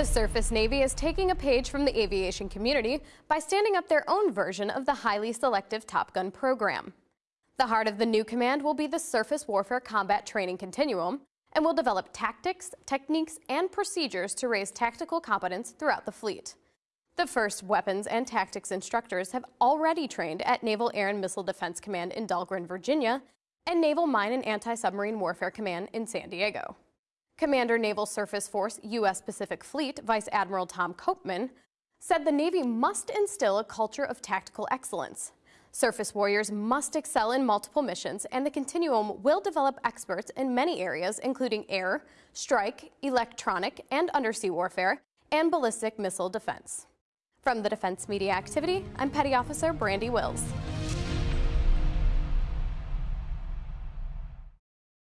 The Surface Navy is taking a page from the aviation community by standing up their own version of the highly selective Top Gun program. The heart of the new command will be the Surface Warfare Combat Training Continuum and will develop tactics, techniques, and procedures to raise tactical competence throughout the fleet. The first weapons and tactics instructors have already trained at Naval Air and Missile Defense Command in Dahlgren, Virginia, and Naval Mine and Anti-Submarine Warfare Command in San Diego. Commander Naval Surface Force U.S. Pacific Fleet Vice Admiral Tom Copeman said the Navy must instill a culture of tactical excellence. Surface warriors must excel in multiple missions, and the Continuum will develop experts in many areas, including air, strike, electronic and undersea warfare, and ballistic missile defense. From the Defense Media Activity, I'm Petty Officer Brandi Wills.